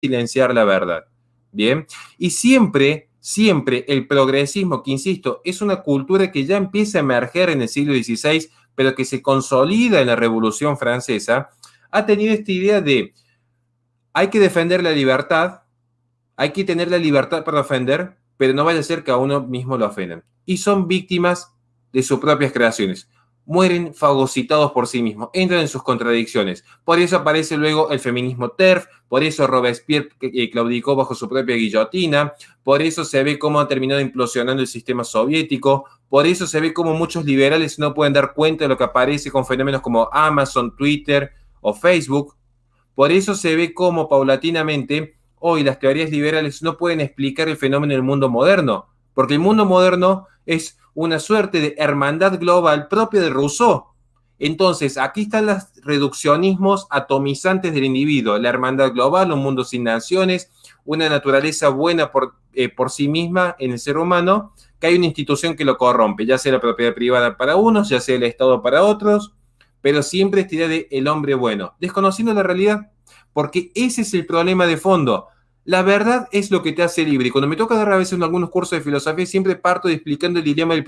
silenciar la verdad. Bien, y siempre, siempre el progresismo, que insisto, es una cultura que ya empieza a emerger en el siglo XVI, pero que se consolida en la Revolución Francesa, ha tenido esta idea de hay que defender la libertad, hay que tener la libertad para ofender, pero no vaya a ser que a uno mismo lo ofendan. Y son víctimas de sus propias creaciones mueren fagocitados por sí mismos, entran en sus contradicciones. Por eso aparece luego el feminismo TERF, por eso Robespierre eh, claudicó bajo su propia guillotina, por eso se ve cómo ha terminado implosionando el sistema soviético, por eso se ve cómo muchos liberales no pueden dar cuenta de lo que aparece con fenómenos como Amazon, Twitter o Facebook. Por eso se ve cómo paulatinamente hoy las teorías liberales no pueden explicar el fenómeno del mundo moderno, porque el mundo moderno es una suerte de hermandad global propia de Rousseau. Entonces, aquí están los reduccionismos atomizantes del individuo, la hermandad global, un mundo sin naciones, una naturaleza buena por, eh, por sí misma en el ser humano, que hay una institución que lo corrompe, ya sea la propiedad privada para unos, ya sea el Estado para otros, pero siempre esta idea de el hombre bueno, desconociendo la realidad, porque ese es el problema de fondo. La verdad es lo que te hace libre. Y cuando me toca dar a veces en algunos cursos de filosofía, siempre parto explicando el dilema del